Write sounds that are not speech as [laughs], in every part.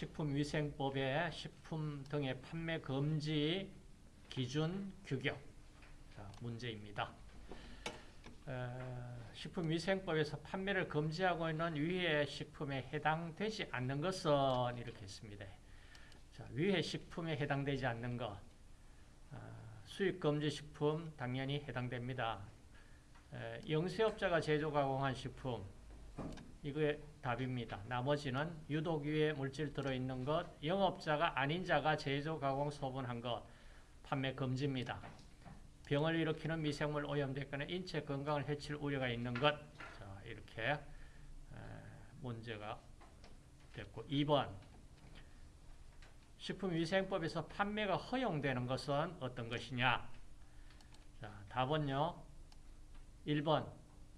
식품위생법의 식품 등의 판매 금지 기준 규격 자, 문제입니다. 어, 식품위생법에서 판매를 금지하고 있는 위해 식품에 해당되지 않는 것은 이렇게 했습니다. 자, 위해 식품에 해당되지 않는 것 어, 수입금지 식품 당연히 해당됩니다. 에, 영세업자가 제조 가공한 식품 이거의 답입니다. 나머지는 유독 유해 물질 들어있는 것, 영업자가 아닌 자가 제조 가공 소분한 것 판매 금지입니다. 병을 일으키는 미생물 오염됐거나 인체 건강을 해칠 우려가 있는 것. 자, 이렇게 문제가 됐고 2번 식품위생법에서 판매가 허용되는 것은 어떤 것이냐? 자, 답은요. 1번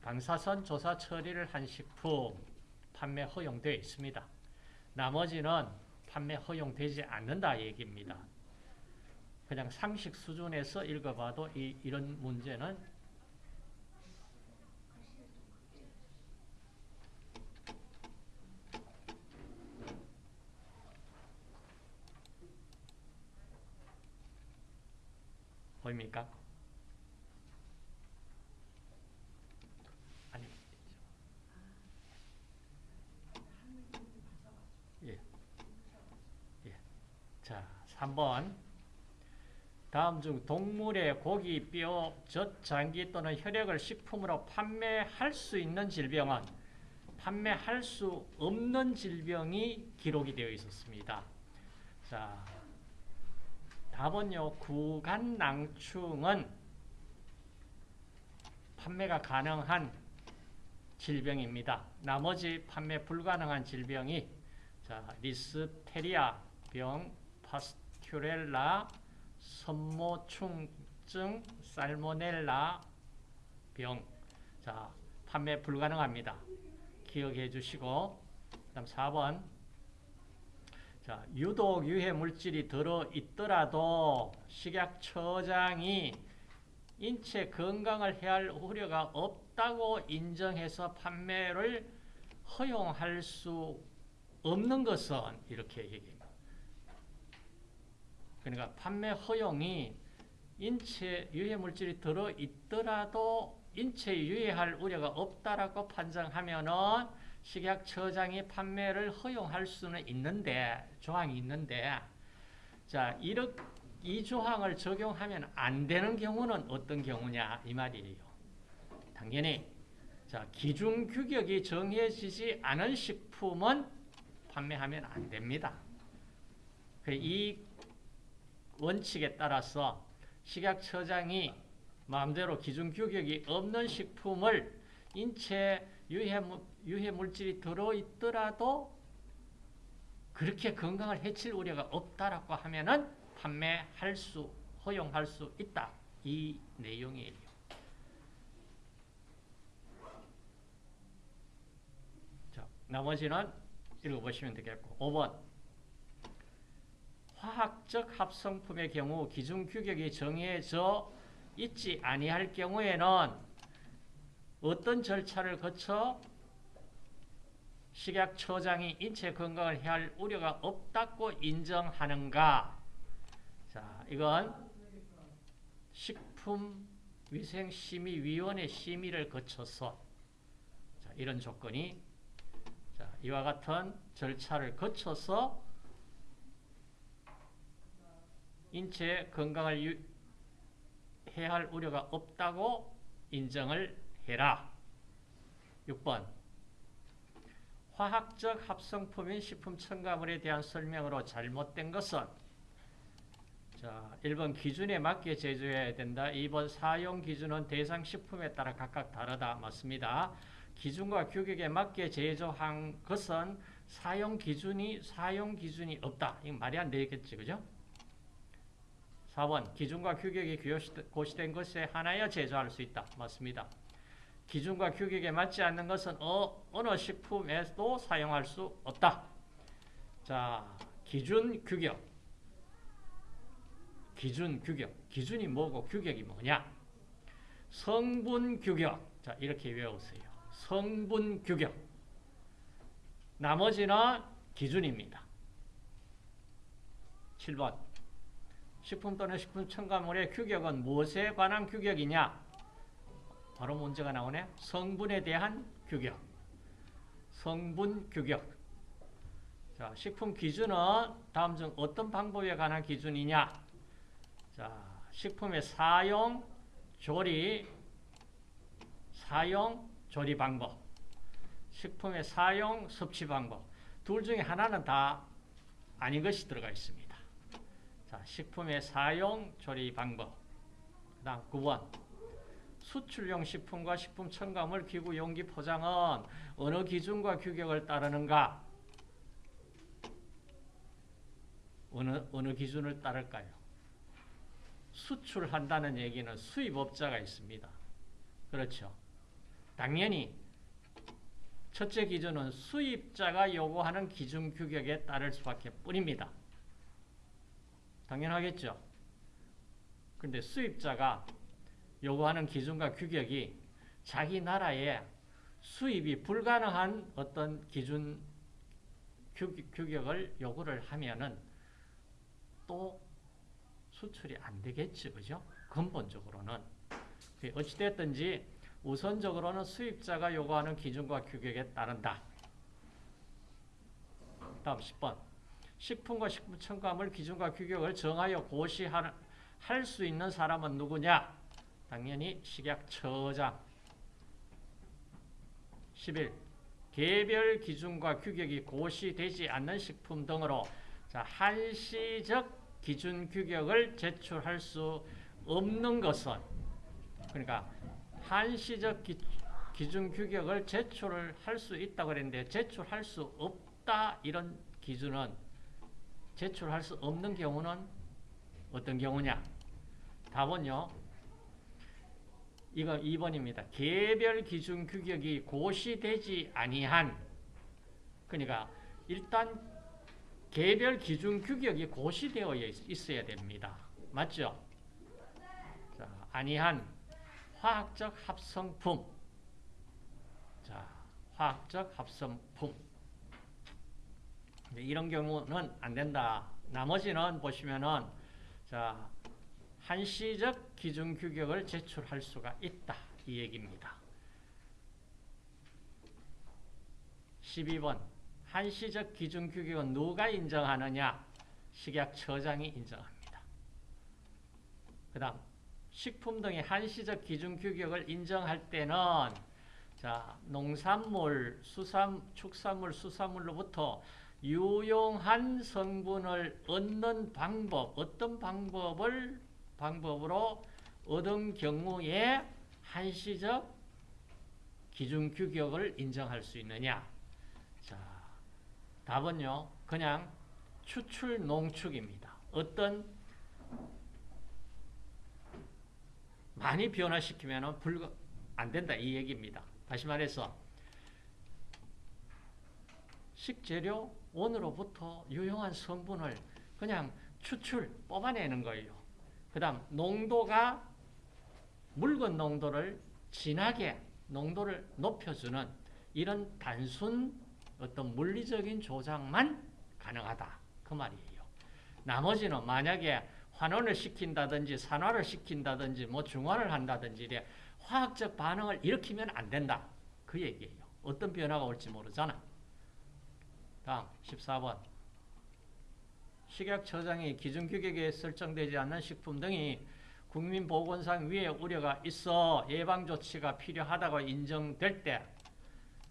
방사선 조사 처리를 한 식품 판매 허용되어 있습니다. 나머지는 판매 허용되지 않는다 얘기입니다. 그냥 상식 수준에서 읽어봐도 이, 이런 문제는 보입니까? 아니. 예. 예. 자, 3번. 다음 중 동물의 고기, 뼈, 젖, 장기 또는 혈액을 식품으로 판매할 수 있는 질병은 판매할 수 없는 질병이 기록이 되어 있었습니다. 자, 답은요. 구간낭충은 판매가 가능한 질병입니다. 나머지 판매 불가능한 질병이 자, 리스테리아 병, 파스큐렐라, 선모충증, 살모넬라 병. 자, 판매 불가능합니다. 기억해 주시고 그다음 4번 자, 유독 유해 물질이 들어 있더라도 식약처장이 인체 건강을 해할 우려가 없다고 인정해서 판매를 허용할 수 없는 것은 이렇게 얘기합니다. 그러니까 판매 허용이 인체 유해 물질이 들어 있더라도 인체에 유해할 우려가 없다라고 판정하면은 식약처장이 판매를 허용할 수는 있는데 조항이 있는데 자 이렇게 이 조항을 적용하면 안 되는 경우는 어떤 경우냐 이 말이에요. 당연히 자 기준 규격이 정해지지 않은 식품은 판매하면 안 됩니다. 그이 원칙에 따라서 식약처장이 마음대로 기준 규격이 없는 식품을 인체 유해, 유해 물질이 들어있더라도 그렇게 건강을 해칠 우려가 없다라고 하면은 판매할 수, 허용할 수 있다. 이 내용이에요. 자, 나머지는 읽어보시면 되겠고. 5번. 화학적 합성품의 경우 기준 규격이 정해져 있지 아니할 경우에는 어떤 절차를 거쳐 식약처장이 인체 건강을 해할 우려가 없다고 인정하는가? 자, 이건 식품위생심의위원회 심의를 거쳐서 자, 이런 조건이 자, 이와 같은 절차를 거쳐서 인체 건강을 유, 해할 우려가 없다고 인정을 해라. 6번 화학적 합성품인 식품 첨가물에 대한 설명으로 잘못된 것은 자, 1번 기준에 맞게 제조해야 된다. 2번 사용 기준은 대상 식품에 따라 각각 다르다. 맞습니다. 기준과 규격에 맞게 제조한 것은 사용 기준이 사용 기준이 없다. 이거 말이 안 되겠지. 그죠? 4번 기준과 규격이 고시된 것에 하나여 제조할 수 있다. 맞습니다. 기준과 규격에 맞지 않는 것은 어, 어느 식품에도 사용할 수 없다. 자, 기준, 규격. 기준, 규격. 기준이 뭐고 규격이 뭐냐? 성분, 규격. 자, 이렇게 외우세요. 성분, 규격. 나머지는 기준입니다. 7번 식품 또는 식품 첨가물의 규격은 무엇에 관한 규격이냐? 바로 문제가 나오네. 성분에 대한 규격. 성분 규격. 자, 식품 기준은 다음 중 어떤 방법에 관한 기준이냐? 자, 식품의 사용, 조리, 사용, 조리 방법. 식품의 사용, 섭취 방법. 둘 중에 하나는 다 아닌 것이 들어가 있습니다. 자, 식품의 사용, 조리 방법. 그 다음 9번. 수출용 식품과 식품 첨가물, 기구, 용기, 포장은 어느 기준과 규격을 따르는가? 어느, 어느 기준을 따를까요? 수출한다는 얘기는 수입업자가 있습니다. 그렇죠. 당연히 첫째 기준은 수입자가 요구하는 기준 규격에 따를 수밖에 뿐입니다. 당연하겠죠. 근데 수입자가 요구하는 기준과 규격이 자기 나라에 수입이 불가능한 어떤 기준 규격을 요구를 하면은 또 수출이 안 되겠지, 그죠? 근본적으로는. 어찌됐든지 우선적으로는 수입자가 요구하는 기준과 규격에 따른다. 다음 10번. 식품과 식품 첨가물 기준과 규격을 정하여 고시할 수 있는 사람은 누구냐? 당연히 식약처장. 11. 개별 기준과 규격이 고시되지 않는 식품 등으로 자, 한시적 기준 규격을 제출할 수 없는 것은 그러니까 한시적 기, 기준 규격을 제출을 할 수 있다고 그랬는데 제출할 수 없다 이런 기준은 제출할 수 없는 경우는 어떤 경우냐? 답은요. 이거 2번입니다. 개별 기준 규격이 고시되지 아니한 그러니까 일단 개별 기준 규격이 고시되어 있어야 됩니다. 맞죠? 자, 아니한 화학적 합성품 자, 화학적 합성품 이런 경우는 안 된다. 나머지는 보시면은 자 한시적 기준 규격을 제출할 수가 있다. 이 얘기입니다. 12번 한시적 기준 규격은 누가 인정하느냐? 식약처장이 인정합니다. 그 다음 식품 등의 한시적 기준 규격을 인정할 때는 자 농산물, 수산, 축산물, 수산물로부터 유용한 성분을 얻는 방법, 어떤 방법을 방법으로 얻은 경우에 한시적 기준 규격을 인정할 수 있느냐? 자, 답은요. 그냥 추출 농축입니다. 어떤 많이 변화시키면 불가 안 된다 이 얘기입니다. 다시 말해서 식재료 원으로부터 유용한 성분을 그냥 추출, 뽑아내는 거예요. 그 다음 농도가 묽은 농도를 진하게 농도를 높여주는 이런 단순 어떤 물리적인 조작만 가능하다. 그 말이에요. 나머지는 만약에 환원을 시킨다든지 산화를 시킨다든지 뭐 중화를 한다든지 화학적 반응을 일으키면 안 된다. 그 얘기예요. 어떤 변화가 올지 모르잖아. 다음 14번 식약처장이 기준규격에 설정되지 않는 식품 등이 국민보건상 위해 우려가 있어 예방조치가 필요하다고 인정될 때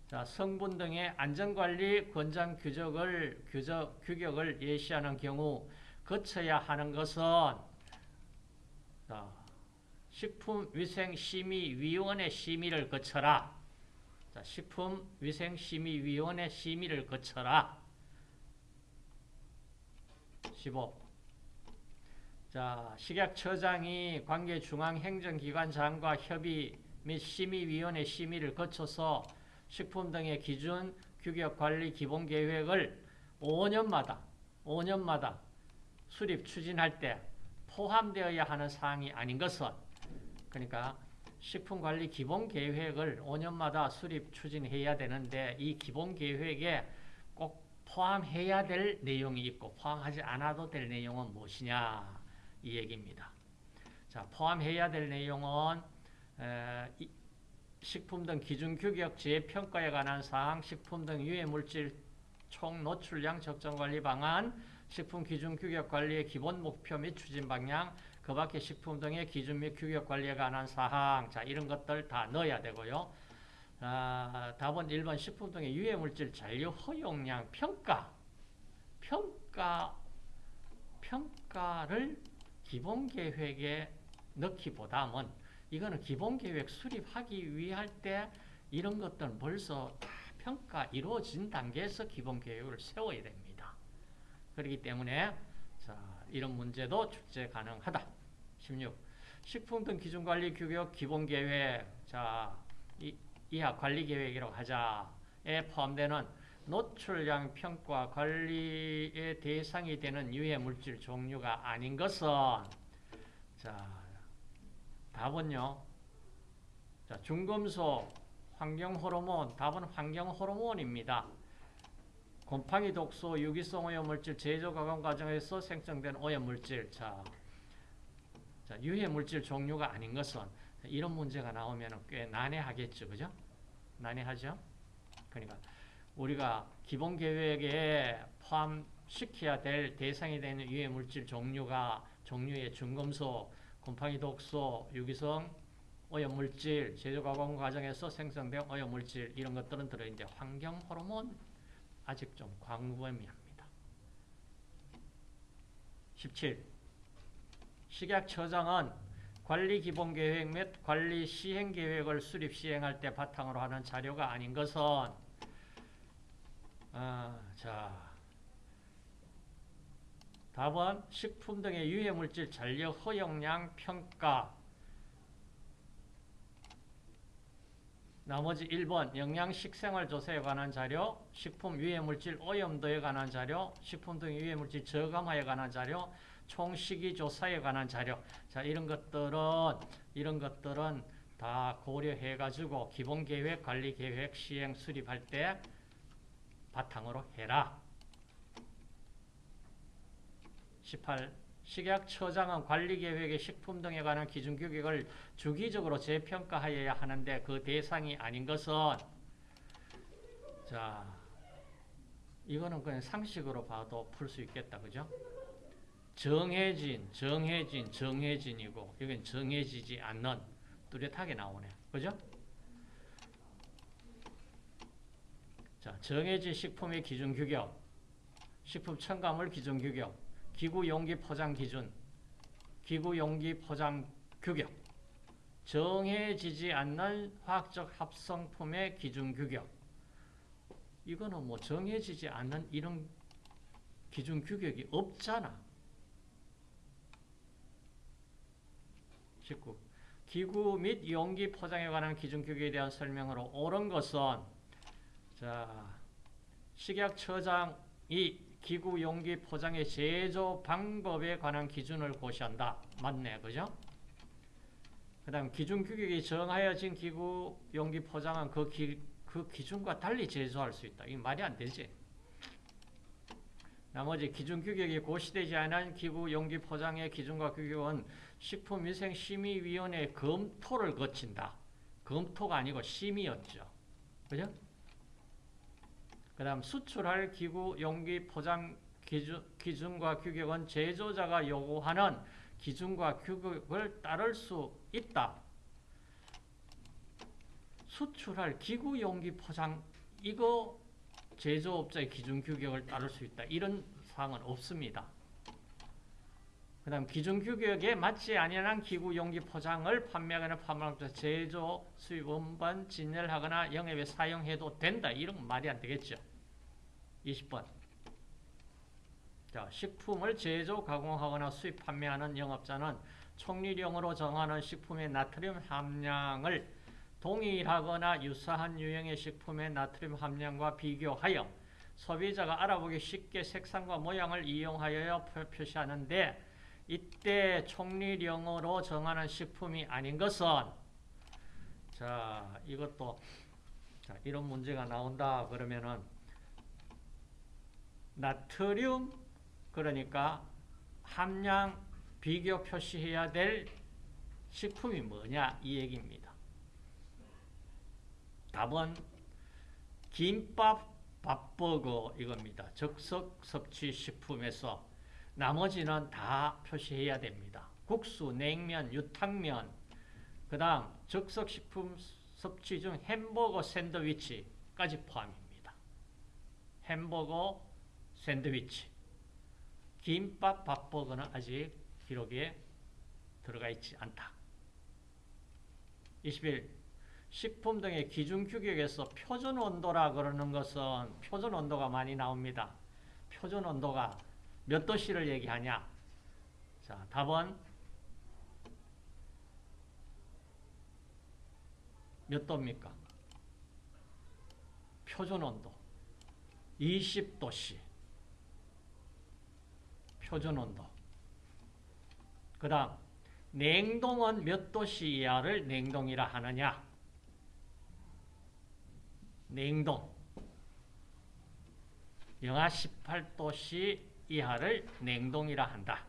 자, 성분 등의 안전관리 권장 규격을, 규적, 규격을 예시하는 경우 거쳐야 하는 것은 자, 식품위생심의위원회 심의를 거쳐라. 자, 식품위생심의위원회 심의를 거쳐라. 15. 자, 식약처장이 관계 중앙행정기관장과 협의 및 심의위원회 심의를 거쳐서 식품 등의 기준 규격 관리 기본 계획을 5년마다 5년마다 수립 추진할 때 포함되어야 하는 사항이 아닌 것은 그러니까 식품관리 기본 계획을 5년마다 수립 추진해야 되는데 이 기본 계획에 꼭 포함해야 될 내용이 있고 포함하지 않아도 될 내용은 무엇이냐 이 얘기입니다. 자, 포함해야 될 내용은 에, 이, 식품 등 기준 규격 재평가에 관한 사항, 식품 등 유해 물질 총 노출량 적정 관리 방안, 식품 기준 규격 관리의 기본 목표 및 추진 방향, 그 밖에 식품 등의 기준 및 규격 관리에 관한 사항, 자 이런 것들 다 넣어야 되고요. 아, 답은 1번 식품 등의 유해 물질 잔류 허용량 평가, 평가, 평가를 기본 계획에 넣기보다는 이거는 기본 계획 수립하기 위할 때 이런 것들은 벌써 다 평가 이루어진 단계에서 기본 계획을 세워야 됩니다. 그렇기 때문에 자, 이런 문제도 출제 가능하다. 16. 식품 등 기준 관리 규격 기본 계획. 자, 이, 이하 관리 계획이라고 하자에 포함되는 노출량 평가 관리의 대상이 되는 유해 물질 종류가 아닌 것은 자, 답은요. 자, 중금속, 환경 호르몬, 답은 환경 호르몬입니다. 곰팡이 독소, 유기성 오염물질 제조 가공 과정에서 생성된 오염물질. 자, 자, 유해 물질 종류가 아닌 것은 이런 문제가 나오면 꽤 난해하겠죠. 그죠? 난해하죠? 그러니까 우리가 기본 계획에 포함시켜야 될 대상이 되는 유해 물질 종류가 종류의 중금속, 곰팡이 독소, 유기성 오염물질, 제조 가공 과정에서 생성된 오염물질 이런 것들은 들어있는데 환경 호르몬 아직 좀 광범위합니다. 17. 식약처장은 관리 기본 계획 및 관리 시행 계획을 수립 시행할 때 바탕으로 하는 자료가 아닌 것은 아, 자 답은 식품 등의 유해 물질 잔류 허용량 평가 나머지 1번 영양식 생활 조사에 관한 자료, 식품 유해물질 오염도에 관한 자료, 식품 등 유해물질 저감화에 관한 자료, 총식이 조사에 관한 자료. 자, 이런 것들은 이런 것들은 다 고려해 가지고 기본 계획, 관리 계획 시행 수립할 때 바탕으로 해라. 18 식약처장은 관리계획의 식품 등에 관한 기준 규격을 주기적으로 재평가하여야 하는데 그 대상이 아닌 것은 자 이거는 그냥 상식으로 봐도 풀 수 있겠다 그죠? 정해진, 정해진, 정해진이고 여긴 정해지지 않는 뚜렷하게 나오네 그죠? 자 정해진 식품의 기준 규격 식품 첨가물 기준 규격 기구 용기 포장 기준, 기구 용기 포장 규격, 정해지지 않는 화학적 합성품의 기준 규격. 이거는 뭐 정해지지 않는 이런 기준 규격이 없잖아. 19. 기구 및 용기 포장에 관한 기준 규격에 대한 설명으로 옳은 것은 자 식약처장이 기구 용기 포장의 제조 방법에 관한 기준을 고시한다. 맞네. 그죠? 그 다음 기준 규격이 정하여진 기구 용기 포장은 그, 기, 그 기준과 달리 제조할 수 있다. 이 말이 안 되지. 나머지 기준 규격이 고시되지 않은 기구 용기 포장의 기준과 규격은 식품위생심의위원회 검토를 거친다. 검토가 아니고 심의였죠. 그죠? 그 다음 수출할 기구 용기 포장 기준, 기준 과 규격은 제조자가 요구하는 기준과 규격을 따를 수 있다. 수출할 기구 용기 포장 이거 제조업자의 기준 규격을 따를 수 있다. 이런 사항은 없습니다. 그 다음 기준 규격에 맞지 아니한 기구 용기 포장을 판매하거나 판매하거나 제조 수입 원반 진열하거나 영업에 사용해도 된다. 이런 말이 안 되겠죠. 20번. 자, 식품을 제조, 가공하거나 수입, 판매하는 영업자는 총리령으로 정하는 식품의 나트륨 함량을 동일하거나 유사한 유형의 식품의 나트륨 함량과 비교하여 소비자가 알아보기 쉽게 색상과 모양을 이용하여 표시하는데 이때 총리령으로 정하는 식품이 아닌 것은 자 이것도 자, 이런 문제가 나온다 그러면은 나트륨 그러니까 함량 비교 표시해야 될 식품이 뭐냐 이 얘기입니다. 답은 김밥, 밥버거 이겁니다. 적석 섭취 식품에서 나머지는 다 표시해야 됩니다. 국수, 냉면, 유탕면, 그 다음 적석 식품 섭취 중 햄버거 샌드위치까지 포함입니다. 햄버거 샌드위치 김밥, 밥버거는 아직 기록에 들어가 있지 않다. 21. 식품 등의 기준 규격에서 표준 온도라 그러는 것은 표준 온도가 많이 나옵니다. 표준 온도가 몇 도씨를 얘기하냐? 자, 답은 몇 도입니까? 표준 온도 20도씨 표준 온도 그 다음 냉동은 몇 도씨 이하를 냉동이라 하느냐? 냉동. 영하 18도씨 이하를 냉동이라 한다.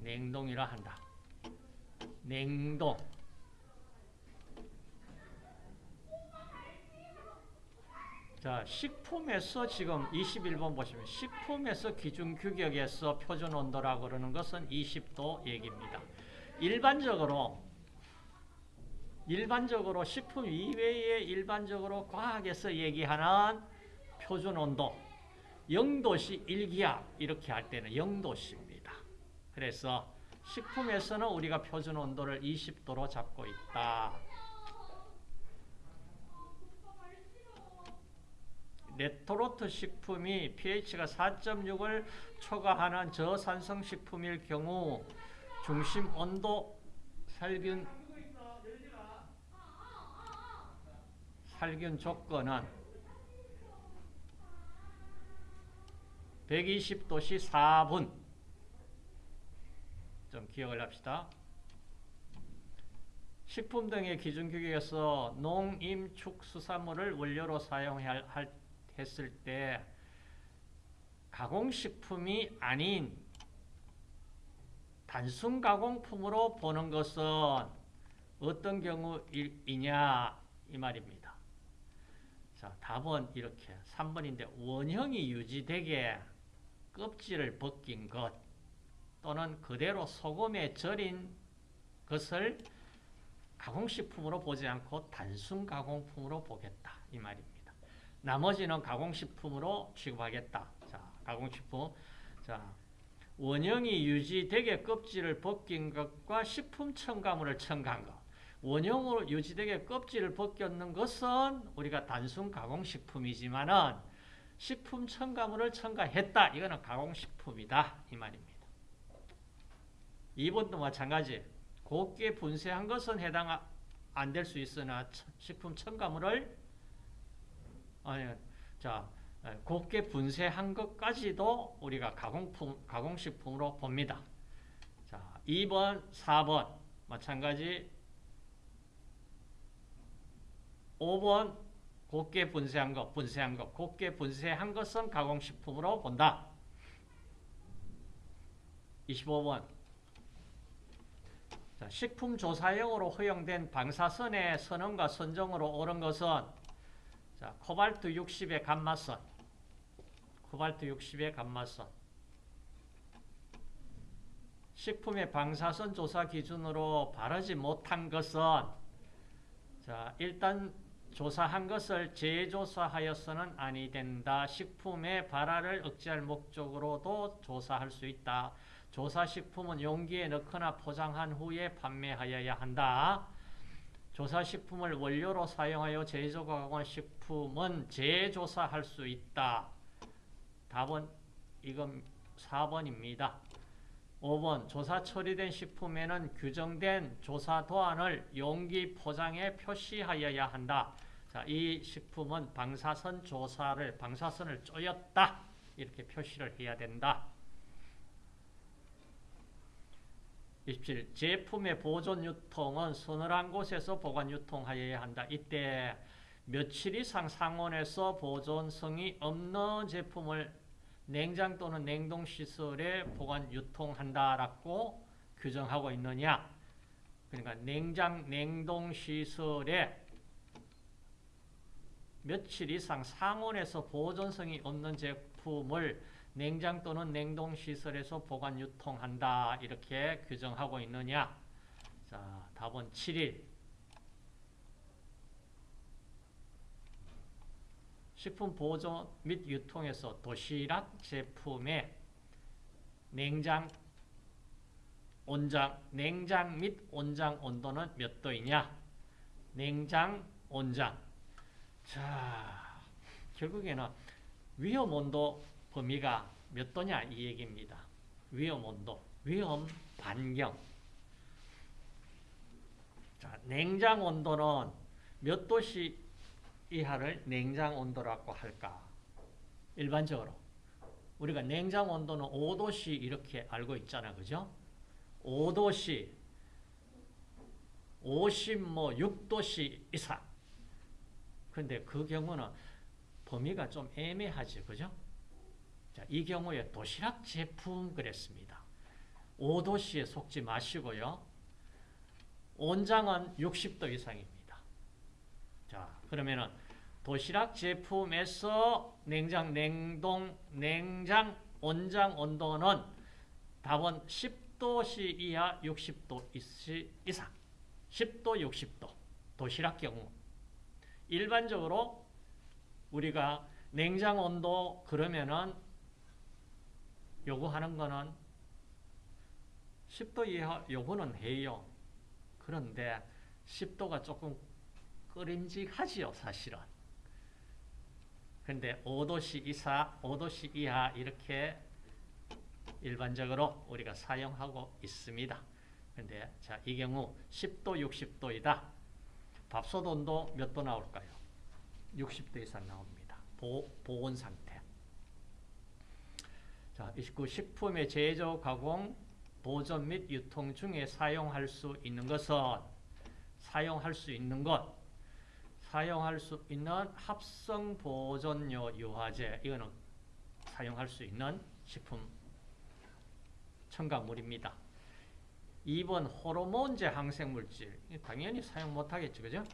냉동이라 한다. 냉동 자, 식품에서 지금 21번 보시면 식품에서 기준 규격에서 표준 온도라고 그러는 것은 20도 얘기입니다. 일반적으로 일반적으로 식품 이외에 일반적으로 과학에서 얘기하는 표준 온도 0도씨 1기압 이렇게 할 때는 0도씨입니다. 그래서 식품에서는 우리가 표준 온도를 20도로 잡고 있다. 레토로트 식품이 pH가 4.6을 초과하는 저산성 식품일 경우 중심 온도 살균 살균 조건은 120도씨 4분 좀 기억을 합시다. 식품 등의 기준 규격에서 농임축수산물을 원료로 사용할 했을 때 가공식품이 아닌 단순 가공품으로 보는 것은 어떤 경우이냐 이 말입니다. 자, 답은 이렇게 3번인데 원형이 유지되게 껍질을 벗긴 것 또는 그대로 소금에 절인 것을 가공식품으로 보지 않고 단순 가공품으로 보겠다 이 말입니다. 나머지는 가공식품으로 취급하겠다. 자, 가공식품. 자, 원형이 유지되게 껍질을 벗긴 것과 식품 첨가물을 첨가한 것. 원형으로 유지되게 껍질을 벗겼는 것은 우리가 단순 가공식품이지만은 식품 첨가물을 첨가했다. 이거는 가공식품이다. 이 말입니다. 2번도 마찬가지. 곱게 분쇄한 것은 해당 안 될 수 있으나 식품 첨가물을 아니, 자, 곱게 분쇄한 것까지도 우리가 가공품, 가공식품으로 봅니다. 자, 2번, 4번 마찬가지 5번 곱게 분쇄한 것, 분쇄한 것, 곱게 분쇄한 것은 가공식품으로 본다. 25번 자, 식품조사용으로 허용된 방사선의 선언과 선정으로 옳은 것은 자, 코발트 60의 감마선. 코발트 60의 감마선. 식품의 방사선 조사 기준으로 바르지 못한 것은 자, 일단 조사한 것을 재조사하여서는 아니 된다. 식품의 발화를 억제할 목적으로도 조사할 수 있다. 조사식품은 용기에 넣거나 포장한 후에 판매하여야 한다. 조사식품을 원료로 사용하여 제조가공한 식품 은 재조사할 수 있다. 답은 이건 4번입니다. 5번 조사 처리된 식품에는 규정된 조사 도안을 용기 포장에 표시하여야 한다. 자, 이 식품은 방사선 조사를 방사선을 쪼였다. 이렇게 표시를 해야 된다. 27. 제품의 보존 유통은 서늘한 곳에서 보관 유통하여야 한다. 이때 며칠 이상 상온에서 보존성이 없는 제품을 냉장 또는 냉동시설에 보관 유통한다라고 규정하고 있느냐? 그러니까 냉장 냉동시설에 며칠 이상 상온에서 보존성이 없는 제품을 냉장 또는 냉동시설에서 보관 유통한다 이렇게 규정하고 있느냐? 자 답은 7일 식품 보존 및 유통에서 도시락 제품의 냉장 온장 냉장 및 온장 온도는 몇 도이냐? 냉장 온장. 자, 결국에는 위험 온도 범위가 몇 도냐 이 얘기입니다. 위험 온도, 위험 반경. 자, 냉장 온도는 몇 도씨 이하를 냉장 온도라고 할까? 일반적으로 우리가 냉장 온도는 5도씨 이렇게 알고 있잖아. 그죠? 5도씨 50, 뭐 6도씨 이상. 근데 그 경우는 범위가 좀 애매하지. 그죠? 자, 이 경우에 도시락 제품 그랬습니다. 5도씨에 속지 마시고요. 온장은 60도 이상입니다. 자, 그러면은 도시락 제품에서 냉장, 냉동, 냉장, 온장 온도는 답은 10도씨 이하 60도 이상. 10도, 60도. 도시락 경우. 일반적으로 우리가 냉장 온도 그러면은 요구하는 거는 10도 이하 요구는 해요. 그런데 10도가 조금 끓임직하지요, 사실은. 근데 5도씨 이사, 5도씨 이하 이렇게 일반적으로 우리가 사용하고 있습니다. 근데 자, 이 경우 10도, 60도이다. 밥솥 온도 몇 도 나올까요? 60도 이상 나옵니다. 보, 보온 상태. 자, 29 식품의 제조, 가공, 보존 및 유통 중에 사용할 수 있는 것은 사용할 수 있는 것 사용할 수 있는 합성 보존료 유화제 이거는 사용할 수 있는 식품 첨가물입니다. 2번 호르몬제 항생물질 당연히 사용 못하겠죠. 그죠?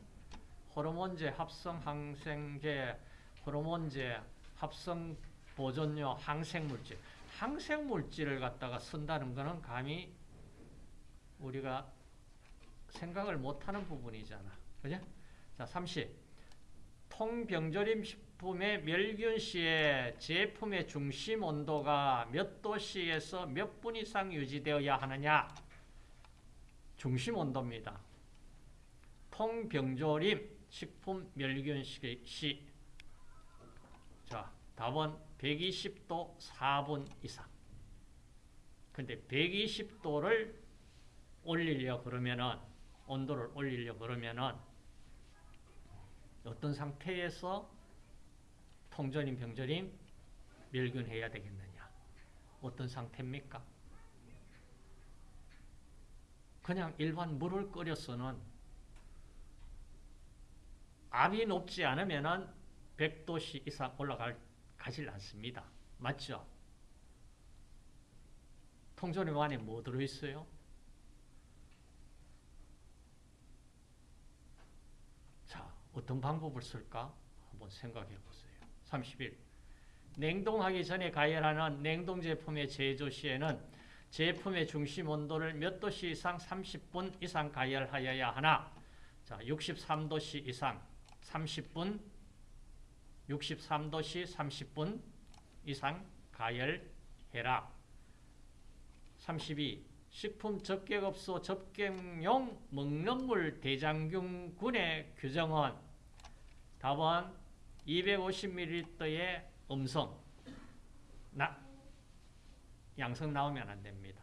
호르몬제 합성 항생제 호르몬제 합성 보존료 항생물질 항생물질을 갖다가 쓴다는 것은 감히 우리가 생각을 못하는 부분이잖아. 그죠? 자, 30. 통병조림 식품의 멸균 시에 제품의 중심 온도가 몇 도씨에서 몇 분 이상 유지되어야 하느냐? 중심 온도입니다. 통병조림 식품 멸균 시. 자, 답은 120도 4분 이상. 근데 120도를 올리려 그러면은 온도를 올리려 그러면은 어떤 상태에서 통조림, 병조림 멸균해야 되겠느냐? 어떤 상태입니까? 그냥 일반 물을 끓여서는 압이 높지 않으면은 100도씨 이상 올라갈 가질 않습니다. 맞죠? 통조림 안에 뭐 들어있어요? 자, 어떤 방법을 쓸까? 한번 생각해 보세요. 31. 냉동하기 전에 가열하는 냉동 제품의 제조 시에는 제품의 중심 온도를 몇 도씨 이상 30분 이상 가열하여야 하나? 자, 63도씨 이상 30분 63도씨 30분 이상 가열해라. 32. 식품 접객업소 접객용 먹는 물 대장균군의 규정은 답은 250ml의 음성 나, 양성 나오면 안 됩니다.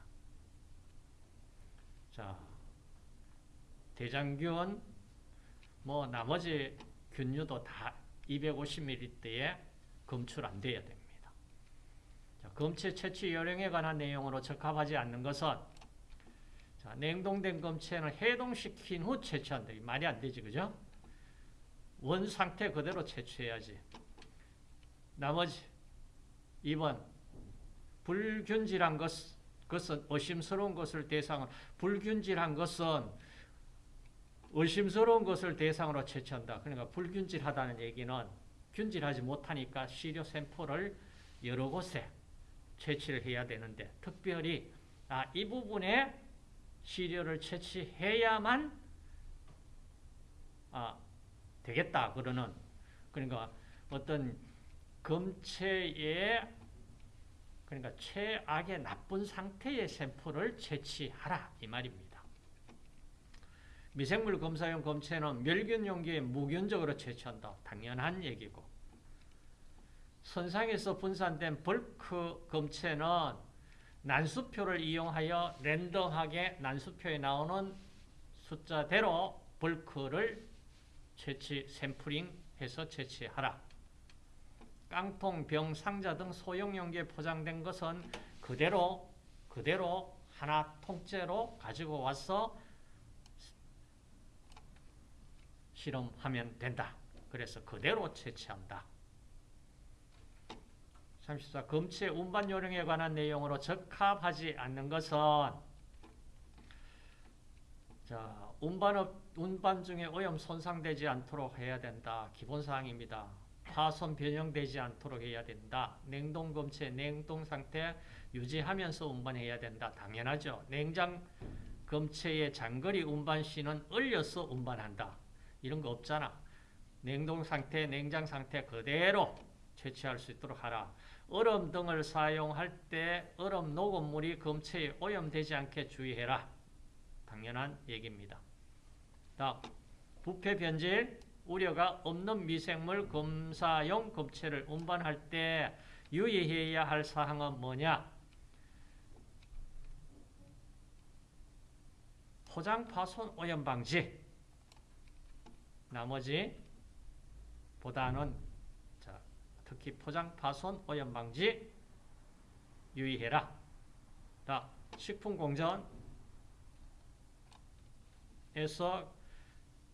자, 대장균 뭐 나머지 균류도 다 250ml에 검출 안 돼야 됩니다. 자, 검체 채취 요령에 관한 내용으로 적합하지 않는 것은 자, 냉동된 검체는 해동시킨 후 채취한다. 말이 안 되지, 그죠? 원 상태 그대로 채취해야지. 나머지 2번 불균질한 것, 것은 의심스러운 것을 대상으로 불균질한 것은 의심스러운 것을 대상으로 채취한다. 그러니까 불균질하다는 얘기는 균질하지 못하니까 시료 샘플을 여러 곳에 채취를 해야 되는데 특별히 아, 이 부분에 시료를 채취해야만 아, 되겠다 그러는 그러니까 어떤 검체의 그러니까 최악의 나쁜 상태의 샘플을 채취하라 이 말입니다. 미생물 검사용 검체는 멸균 용기에 무균적으로 채취한다. 당연한 얘기고 선상에서 분산된 벌크 검체는 난수표를 이용하여 랜덤하게 난수표에 나오는 숫자대로 벌크를 채취 샘플링해서 채취하라. 깡통, 병, 상자 등 소형 용기에 포장된 것은 그대로 그대로 하나 통째로 가지고 와서 실험하면 된다. 그래서 그대로 채취한다. 34. 검체 운반 요령에 관한 내용으로 적합하지 않는 것은 자, 운반업, 운반 중에 오염 손상되지 않도록 해야 된다. 기본사항입니다. 파손 변형되지 않도록 해야 된다. 냉동 검체 냉동 상태 유지하면서 운반해야 된다. 당연하죠. 냉장 검체의 장거리 운반 시는 얼려서 운반한다. 이런 거 없잖아. 냉동 상태, 냉장 상태 그대로 채취할 수 있도록 하라. 얼음 등을 사용할 때 얼음 녹음물이 검체에 오염되지 않게 주의해라. 당연한 얘기입니다. 다음, 부패 변질 우려가 없는 미생물 검사용 검체를 운반할 때 유의해야 할 사항은 뭐냐? 포장 파손 오염 방지. 나머지 보다는 자, 특히 포장 파손 오염 방지 유의해라. 다 식품 공전에서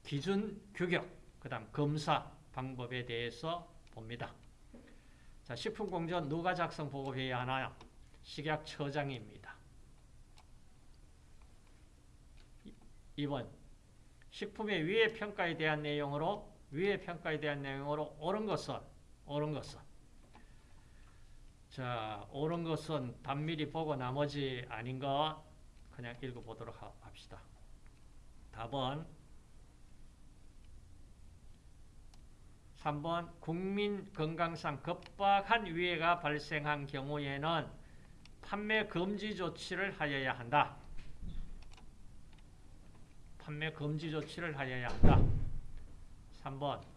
기준 규격, 그 다음 검사 방법에 대해서 봅니다. 자, 식품 공전 누가 작성 보고해야 하나요? 식약처장입니다. 2번 식품의 위해 평가에 대한 내용으로 위해 평가에 대한 내용으로 옳은 것은 옳은 것은 자 옳은 것은 단밀히 보고 나머지 아닌 것 그냥 읽어보도록 합시다. 답은 3번 국민 건강상 급박한 위해가 발생한 경우에는 판매 금지 조치를 하여야 한다. 판매 금지 조치를 하여야 한다. 3번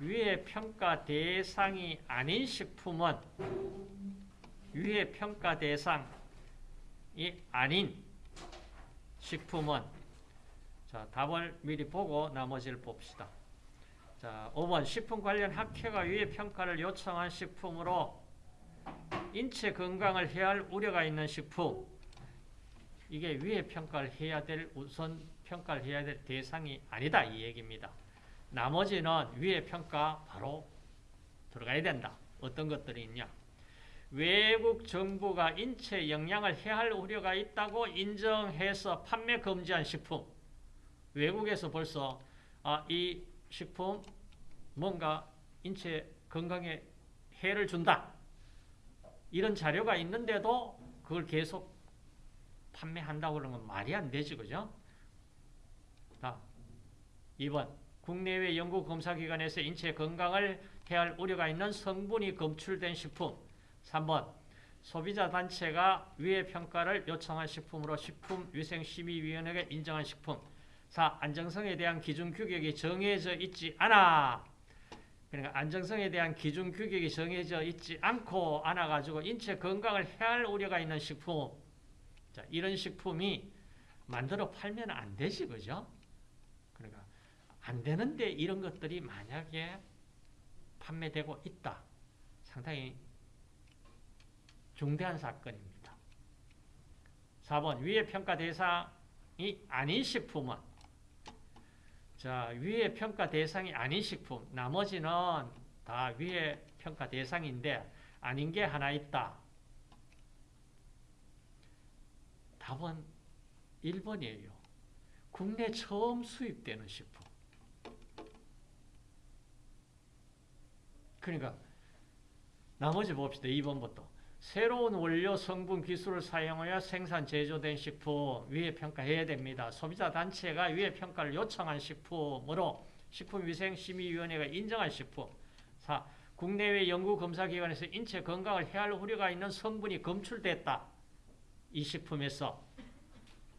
위해 평가 대상이 아닌 식품은 위해 평가 대상이 아닌 식품은 자 답을 미리 보고 나머지를 봅시다. 자 5번 식품 관련 학회가 위해 평가를 요청한 식품으로 인체 건강을 해할 우려가 있는 식품 이게 위해 평가를 해야 될 우선 평가를 해야 될 대상이 아니다 이 얘기입니다. 나머지는 위에 평가 바로 들어가야 된다. 어떤 것들이 있냐? 외국 정부가 인체 영향을 해할 우려가 있다고 인정해서 판매 금지한 식품. 외국에서 벌써 아, 이 식품 뭔가 인체 건강에 해를 준다. 이런 자료가 있는데도 그걸 계속 판매한다고 그러는 건 말이 안 되지, 그죠? 다 2번 국내외 연구검사기관에서 인체 건강을 해할 우려가 있는 성분이 검출된 식품 3번 소비자 단체가 위해 평가를 요청한 식품으로 식품위생심의위원회가 인정한 식품 4. 안정성에 대한 기준 규격이 정해져 있지 않아 그러니까 안정성에 대한 기준 규격이 정해져 있지 않고 않아가지고 인체 건강을 해할 우려가 있는 식품 자, 이런 식품이 만들어 팔면 안 되지 그죠? 안 되는데 이런 것들이 만약에 판매되고 있다. 상당히 중대한 사건입니다. 4번 위의 평가 대상이 아닌 식품은 자, 위의 평가 대상이 아닌 식품, 나머지는 다 위의 평가 대상인데 아닌 게 하나 있다. 답은 1번이에요. 국내 처음 수입되는 식품. 그러니까 나머지 봅시다. 2번부터. 새로운 원료, 성분, 기술을 사용하여 생산, 제조된 식품 위에 평가해야 됩니다. 소비자 단체가 위에 평가를 요청한 식품으로 식품위생심의위원회가 인정한 식품 4. 국내외 연구검사기관에서 인체 건강을 해할 우려가 있는 성분이 검출됐다. 이 식품에서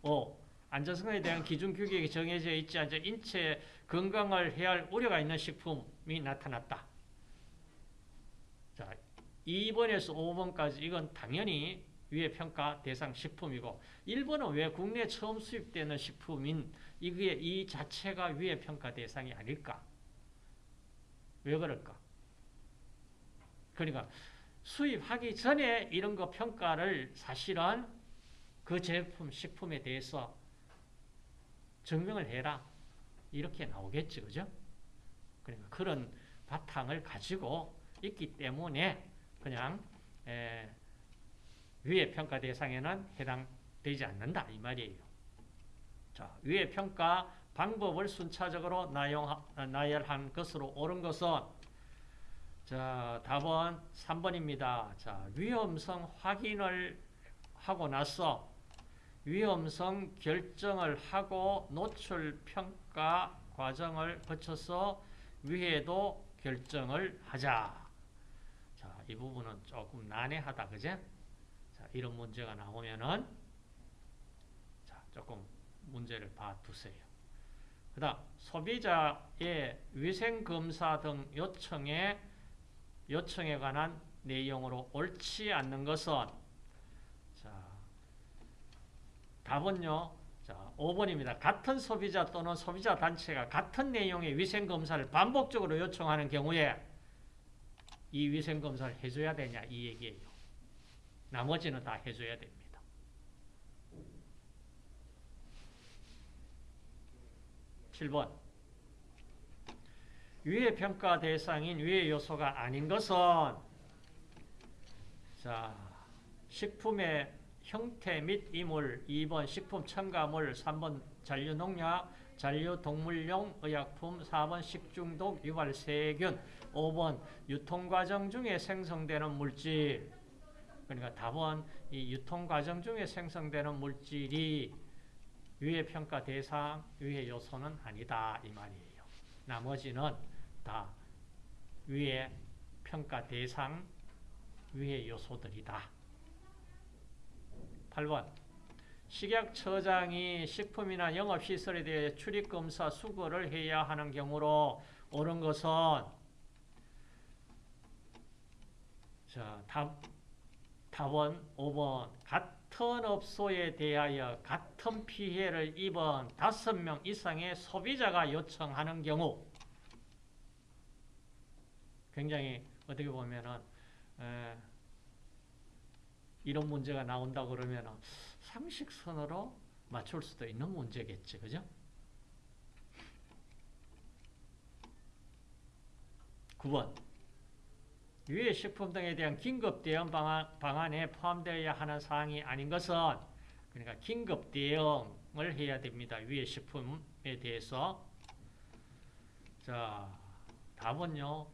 5. 안전성에 대한 기준 규격이 정해져 있지 않아 인체 건강을 해할 우려가 있는 식품이 나타났다. 자, 2번에서 5번까지 이건 당연히 위에 평가 대상 식품이고 1번은 왜 국내 처음 수입되는 식품인 이게 이 자체가 위에 평가 대상이 아닐까? 왜 그럴까? 그러니까 수입하기 전에 이런 거 평가를 사실은 그 제품, 식품에 대해서 증명을 해라. 이렇게 나오겠지, 그죠? 그러니까 그런 바탕을 가지고 있기 때문에 그냥 에, 위의 평가 대상에는 해당되지 않는다 이 말이에요. 자, 위의 평가 방법을 순차적으로 나용, 나열한 것으로 옳은 것은 자, 답은 3번입니다. 자, 위험성 확인을 하고 나서 위험성 결정을 하고 노출 평가 과정을 거쳐서 위에도 결정을 하자. 자, 이 부분은 조금 난해하다, 그제? 자, 이런 문제가 나오면은, 자, 조금 문제를 봐두세요. 그 다음, 소비자의 위생검사 등 요청에, 요청에 관한 내용으로 옳지 않는 것은, 자, 답은요, 자, 5번입니다. 같은 소비자 또는 소비자 단체가 같은 내용의 위생검사를 반복적으로 요청하는 경우에 이 위생검사를 해줘야 되냐 이 얘기예요. 나머지는 다 해줘야 됩니다. (7번) 위의 평가 대상인 위의 요소가 아닌 것은 자 식품의 형태 및 이물 2번 식품 첨가물 3번 잔류농약 잔류동물용 의약품 4번 식중독 유발 세균 5번 유통과정 중에 생성되는 물질 그러니까 답은 이 유통과정 중에 생성되는 물질이 위의 평가 대상, 위의 요소는 아니다 이 말이에요. 나머지는 다 위의 평가 대상, 위의 요소들이다. 8번 식약처장이 식품이나 영업시설에 대해 출입검사 수거를 해야 하는 경우로 옳은 것은 자, 답, 답은 5번 같은 업소에 대하여 같은 피해를 입은 5명 이상의 소비자가 요청하는 경우 굉장히 어떻게 보면은 에, 이런 문제가 나온다 그러면 상식선으로 맞출 수도 있는 문제겠지. 그죠? 9번 유해 식품 등에 대한 긴급 대응 방안, 방안 에 포함되어야 하는 사항이 아닌 것은 그러니까 긴급 대응을 해야 됩니다. 유해 식품에 대해서 자 답은요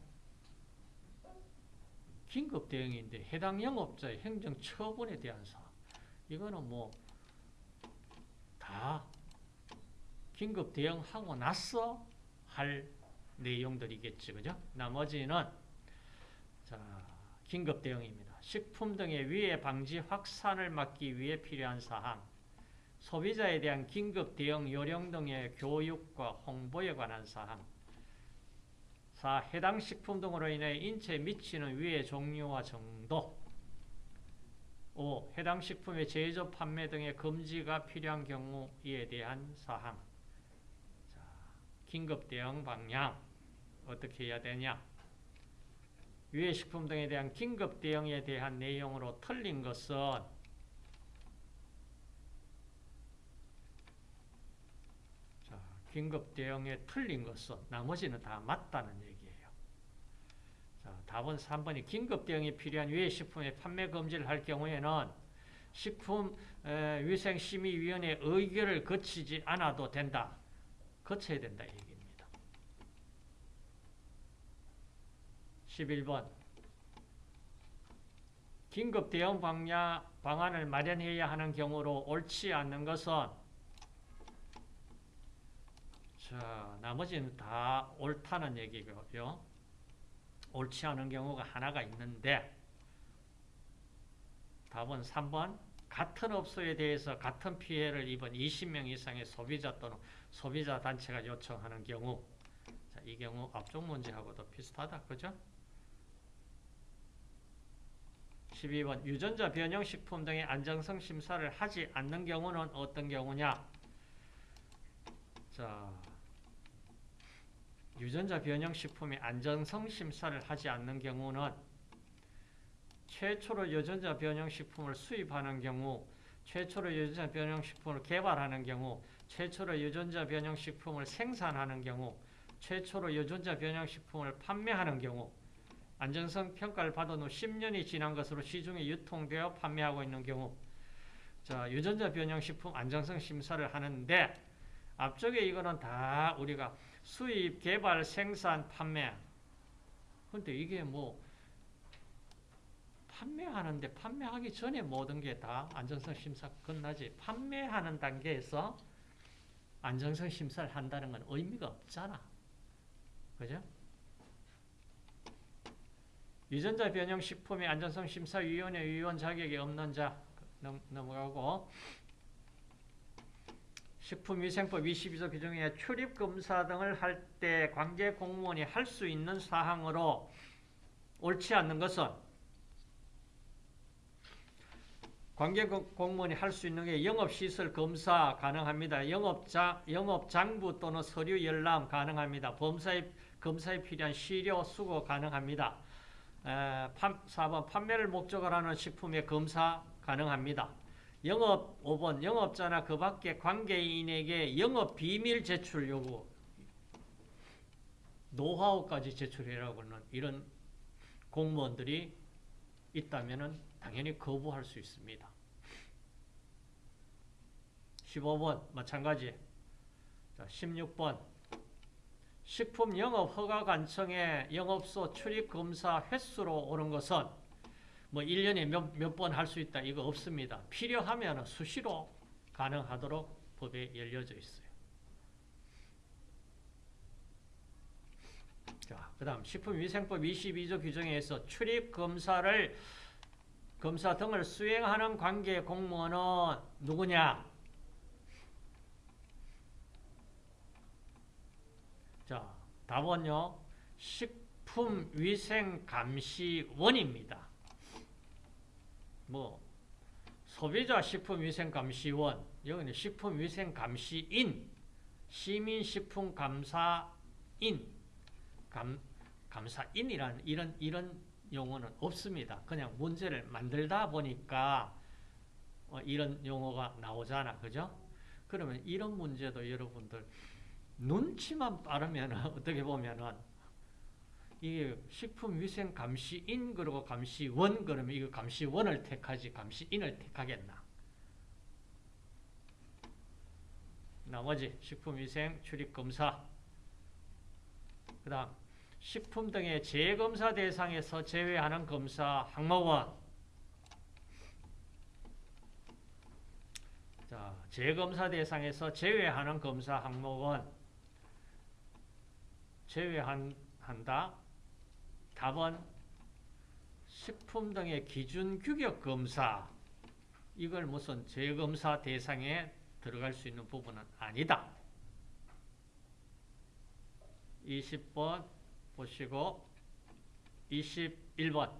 긴급 대응인데 해당 영업자의 행정 처분에 대한 사항. 이거는 뭐 다 긴급 대응하고 나서 할 내용들이겠지. 그죠? 나머지는 자, 긴급 대응입니다. 식품 등의 위해 방지 확산을 막기 위해 필요한 사항. 소비자에 대한 긴급 대응 요령 등의 교육과 홍보에 관한 사항. 4. 해당 식품 등으로 인해 인체에 미치는 위해 종류와 정도 5. 해당 식품의 제조, 판매 등의 금지가 필요한 경우에 대한 사항 자, 긴급 대응 방향 어떻게 해야 되냐 위해 식품 등에 대한 긴급 대응에 대한 내용으로 틀린 것은 자, 긴급 대응에 틀린 것은 나머지는 다 맞다는 얘기예요. 자, 답은 3번이 긴급 대응이 필요한 위해 식품의 판매 금지를 할 경우에는 식품위생심의위원회 의결을 거치지 않아도 된다. 거쳐야 된다 얘기입니다. 11번 긴급 대응 방야, 방안을 마련해야 하는 경우로 옳지 않는 것은 자, 나머지는 다 옳다는 얘기고요. 옳지 않은 경우가 하나가 있는데 답은 3번 같은 업소에 대해서 같은 피해를 입은 20명 이상의 소비자 또는 소비자 단체가 요청하는 경우 자, 이 경우 앞쪽 문제하고도 비슷하다. 그죠? 12번 유전자 변형 식품 등의 안정성 심사를 하지 않는 경우는 어떤 경우냐? 자, 유전자 변형 식품의 안정성 심사를 하지 않는 경우는 최초로 유전자 변형 식품을 수입하는 경우, 최초로 유전자 변형 식품을 개발하는 경우, 최초로 유전자 변형 식품을 생산하는 경우, 최초로 유전자 변형 식품을 판매하는 경우, 안전성 평가를 받은 후 10년이 지난 것으로 시중에 유통되어 판매하고 있는 경우, 자, 유전자 변형 식품 안정성 심사를 하는데, 앞쪽에 이거는 다 우리가 수입, 개발, 생산, 판매. 근데 이게 뭐, 판매하는데 판매하기 전에 모든 게 다 안전성 심사 끝나지. 판매하는 단계에서 안전성 심사를 한다는 건 의미가 없잖아. 그죠? 유전자 변형 식품의 안전성 심사위원회 위원 자격이 없는 자 넘, 넘어가고 식품위생법 22조 규정에 출입 검사 등을 할 때 관계 공무원이 할 수 있는 사항으로 옳지 않는 것은 관계 공무원이 할 수 있는 게 영업시설 검사 가능합니다. 영업자, 영업장부 또는 서류 열람 가능합니다. 범사에, 검사에 필요한 시료 수거 가능합니다. 에, 4번 판매를 목적으로 하는 식품의 검사 가능합니다. 영업 5번 영업자나 그 밖의 관계인에게 영업 비밀 제출 요구 노하우까지 제출해라고 하는 이런 공무원들이 있다면 당연히 거부할 수 있습니다. 15번 마찬가지. 자, 16번 식품 영업 허가 관청에 영업소 출입 검사 횟수로 오는 것은 뭐 1년에 몇 몇 번 할 수 있다 이거 없습니다. 필요하면 수시로 가능하도록 법에 열려져 있어요. 자, 그 다음 식품위생법 22조 규정에서 출입 검사를 검사 등을 수행하는 관계 공무원은 누구냐? 자, 답은요. 식품위생감시원입니다. 뭐 소비자 식품위생감시원, 여기는 식품위생감시인, 시민식품감사인, 감, 감사인이라는 이런 이런 용어는 없습니다. 그냥 문제를 만들다 보니까 어, 이런 용어가 나오잖아. 그죠? 그러면 이런 문제도 여러분들 눈치만 빠르면 [laughs] 어떻게 보면은 이게 식품위생 감시인 그리고 감시원 그러면 이거 감시원을 택하지 감시인을 택하겠나? 나머지 식품위생 출입검사. 그 다음 식품 등의 재검사 대상에서 제외하는 검사 항목은 자, 재검사 대상에서 제외하는 검사 항목은 제외한다. 답은 식품 등의 기준 규격 검사 이걸 무슨 재검사 대상에 들어갈 수 있는 부분은 아니다. 20번 보시고 21번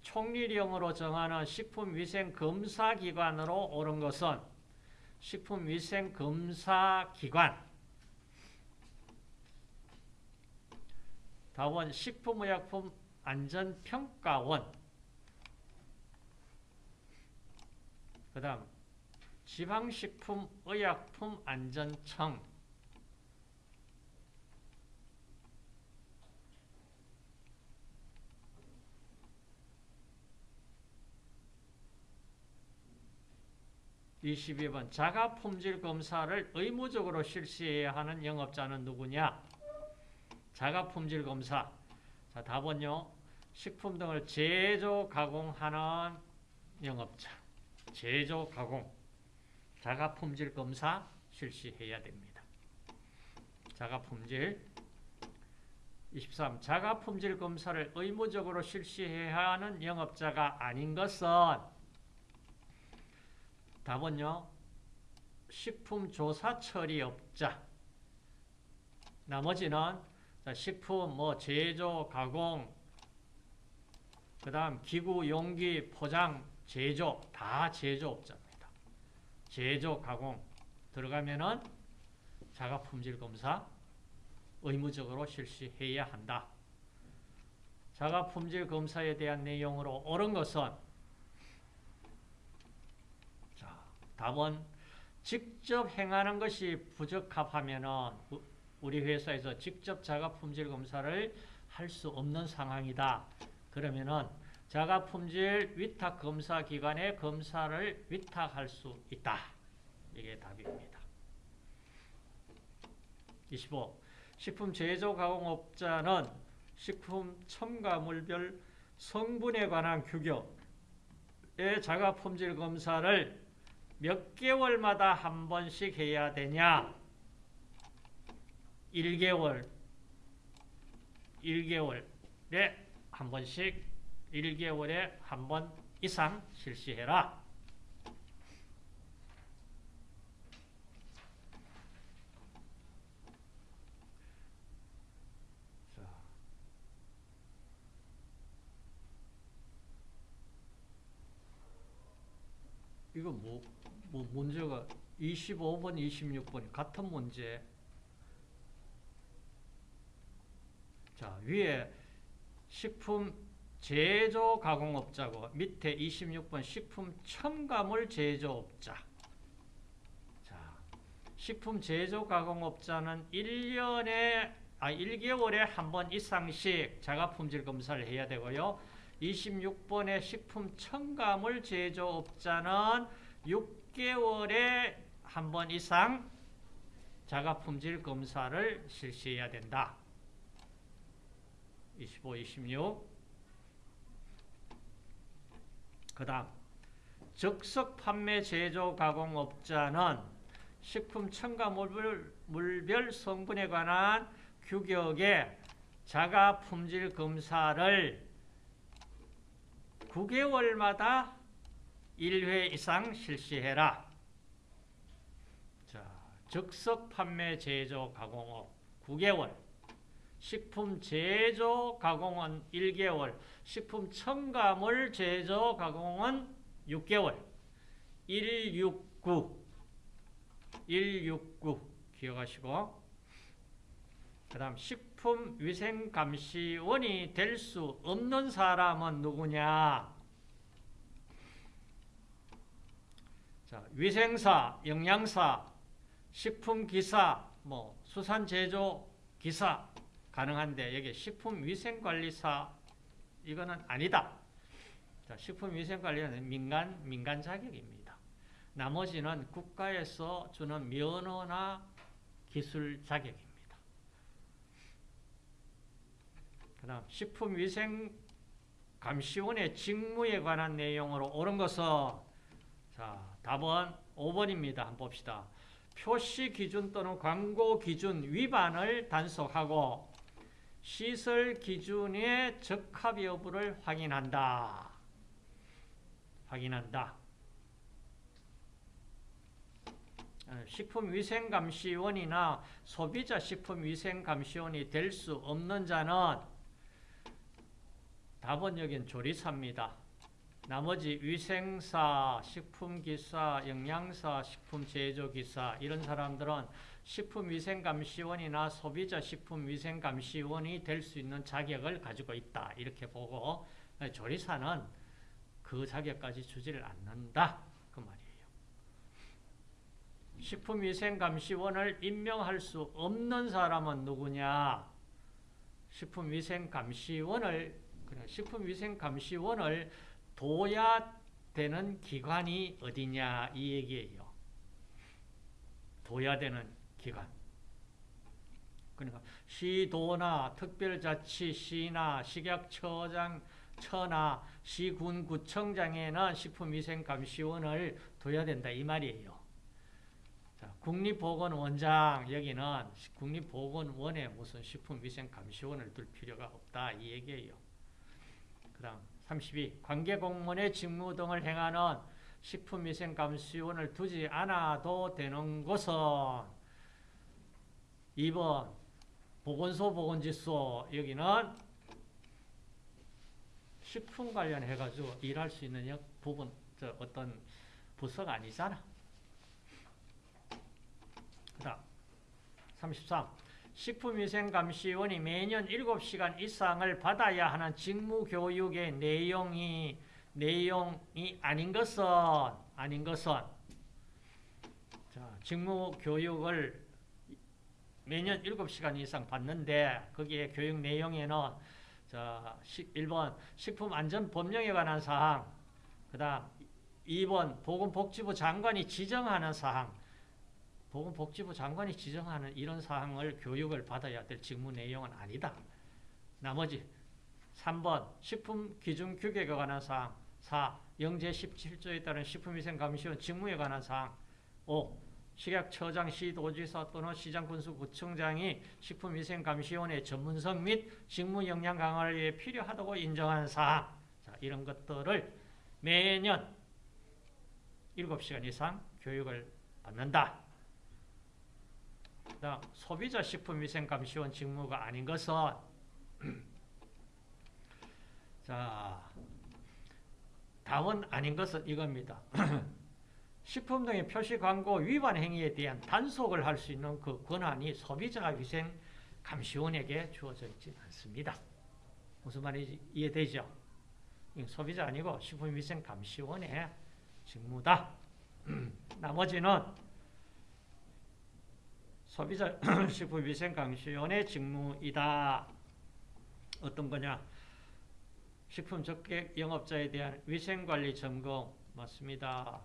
총리령으로 정하는 식품위생검사기관으로 옳은 것은 식품위생검사기관 다음은 식품의약품 안전평가원 그 다음 지방식품의약품안전청 22번 자가품질검사를 의무적으로 실시해야 하는 영업자는 누구냐? 자가 품질 검사. 자, 답은요. 식품 등을 제조 가공하는 영업자. 제조 가공. 자가 품질 검사 실시해야 됩니다. 자가 품질 23. 자가 품질 검사를 의무적으로 실시해야 하는 영업자가 아닌 것은 답은요. 식품조사 처리업자. 나머지는 식품 뭐 제조, 가공, 그 다음 기구, 용기, 포장, 제조 다 제조업자입니다. 제조, 가공 들어가면은 자가품질 검사 의무적으로 실시해야 한다. 자가품질 검사에 대한 내용으로 옳은 것은 답은 직접 행하는 것이 부적합하면 우리 회사에서 직접 자가 품질 검사를 할 수 없는 상황이다. 그러면은 자가 품질 위탁 검사 기관에 검사를 위탁할 수 있다. 이게 답입니다. 25. 식품 제조 가공업자는 식품 첨가물별 성분에 관한 규격의 자가 품질 검사를 몇 개월마다 한 번씩 해야 되냐? 1개월. 1개월에 한 번씩 1개월에 한 번 이상 실시해라. 이거 뭐, 뭐 문제가 25번, 26번 같은 문제. 자, 위에 식품 제조 가공업자고 밑에 26번 식품 첨가물 제조업자. 자, 식품 제조 가공업자는 1년에 아 1개월에 한 번 이상씩 자가 품질 검사를 해야 되고요. 26번의 식품 첨가물 제조업자는 6개월에 한 번 이상 자가 품질 검사를 실시해야 된다. 25, 26. 그 다음 적석 판매 제조 가공업자는 식품 첨가물별 성분에 관한 규격의 자가 품질 검사를 9개월마다 1회 이상 실시해라. 자, 즉석 판매 제조 가공업 9개월, 식품 제조 가공은 1개월, 식품 첨가물 제조 가공은 6개월. 169 169 기억하시고 그 다음 식품위생감시원이 될 수 없는 사람은 누구냐? 자, 위생사, 영양사, 식품기사, 뭐 수산제조기사 가능한데 여기 식품위생관리사 이거는 아니다. 자, 식품위생관리는 민간 민간 자격입니다. 나머지는 국가에서 주는 면허나 기술 자격입니다. 그 다음 식품위생감시원의 직무에 관한 내용으로 옳은 것은 자 답은 5번입니다. 한번 봅시다. 표시 기준 또는 광고 기준 위반을 단속하고 시설 기준의 적합 여부를 확인한다. 확인한다. 어, 식품위생감시원이나 소비자 식품위생감시원이 될 수 없는 자는 답은 여긴 조리사입니다. 나머지 위생사, 식품기사, 영양사, 식품제조기사 이런 사람들은 식품위생감시원이나 소비자 식품위생감시원이 될 수 있는 자격을 가지고 있다. 이렇게 보고 조리사는 그 자격까지 주지를 않는다. 그 말이에요. 식품위생감시원을 임명할 수 없는 사람은 누구냐? 식품위생감시원을 식품위생감시원을 둬야 되는 기관이 어디냐 이 얘기예요. 둬야 되는 기관. 그러니까 시도나 특별자치 시나 식약처장 처나 시군구청장에는 식품위생감시원을 둬야 된다 이 말이에요. 자, 국립보건원장 여기는 국립보건원에 무슨 식품위생감시원을 둘 필요가 없다 이 얘기예요. 그 다음 32. 관계공무원의 직무 등을 행하는 식품위생감시원을 두지 않아도 되는 곳은 2번 보건소 보건지소 여기는 식품 관련해 가지고 일할 수 있는 부분 저 어떤 부서가 아니잖아. 그다음 33. 식품위생감시원이 매년 7시간 이상을 받아야 하는 직무교육의 내용이 내용이 아닌 것은 아닌 것은 자, 직무교육을 매년 7시간 이상 받는데 거기에 교육 내용에는 자, 1번 식품안전법령에 관한 사항 그 다음 2번 보건복지부 장관이 지정하는 사항 보건복지부 장관이 지정하는 이런 사항을 교육을 받아야 될 직무 내용은 아니다. 나머지 3번 식품기준규격에 관한 사항 4. 영제 17조에 따른 식품위생감시원 직무에 관한 사항 5. 식약처장, 시도지사 또는 시장군수 구청장이 식품위생감시원의 전문성 및 직무 역량 강화를 위해 필요하다고 인정하는 사항 자, 이런 것들을 매년 7시간 이상 교육을 받는다. 그다음 소비자 식품위생감시원 직무가 아닌 것은 [clears throat] 자 답은 아닌 것은 이겁니다. [clears throat] 식품 등의 표시 광고 위반 행위에 대한 단속을 할 수 있는 그 권한이 소비자 위생 감시원에게 주어져 있지 않습니다. 무슨 말인지 이해되죠? 소비자 아니고 식품위생 감시원의 직무다. [clears throat] 나머지는 소비자 [clears throat] 식품위생감시원의 직무이다. 어떤 거냐? 식품 적객 영업자에 대한 위생관리 점검 맞습니다.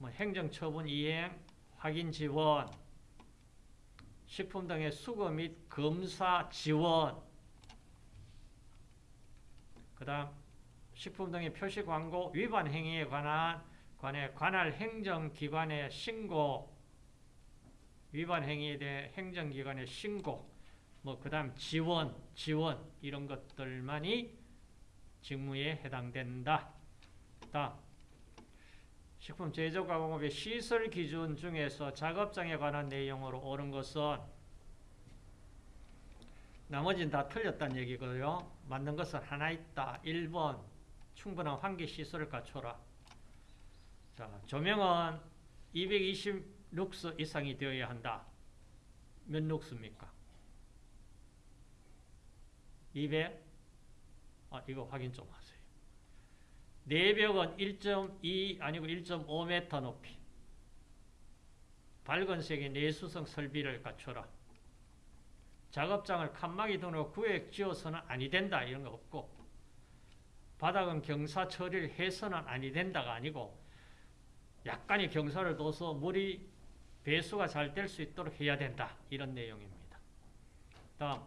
뭐 행정처분 이행, 확인 지원, 식품 등의 수거 및 검사 지원, 그 다음 식품 등의 표시 광고 위반 행위에 관한 관해 관할 행정기관의 신고, 위반 행위에 대해 행정기관의 신고, 뭐 그다음 지원, 지원 이런 것들만이 직무에 해당된다. 다음 식품 제조 가공업의 시설 기준 중에서 작업장에 관한 내용으로 옳은 것은 나머지는 다 틀렸다는 얘기고요. 맞는 것은 하나 있다. 1번 충분한 환기 시설을 갖춰라. 자, 조명은 220 룩스 이상이 되어야 한다. 몇 룩스입니까? 200? 아, 이거 확인 좀 하세요. 내벽은 1.2 아니고 1.5m 높이. 밝은 색의 내수성 설비를 갖춰라. 작업장을 칸막이 등으로 구획 지어서는 아니 된다 이런 거 없고 바닥은 경사 처리를 해서는 아니 된다가 아니고 약간의 경사를 둬서 물이 배수가 잘 될 수 있도록 해야 된다 이런 내용입니다. 다음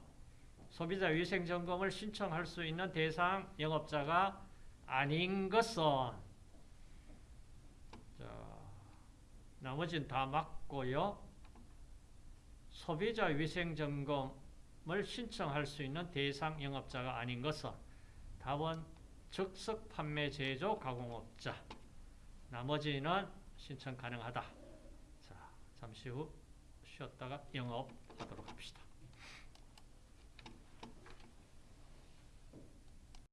소비자 위생 점검을 신청할 수 있는 대상 영업자가 아닌 것은 자, 나머지는 다 맞고요. 소비자 위생 점검을 신청할 수 있는 대상 영업자가 아닌 것은 답은 즉석 판매 제조 가공업자 나머지는 신청 가능하다. 자, 잠시 후 쉬었다가 영업하도록 합시다.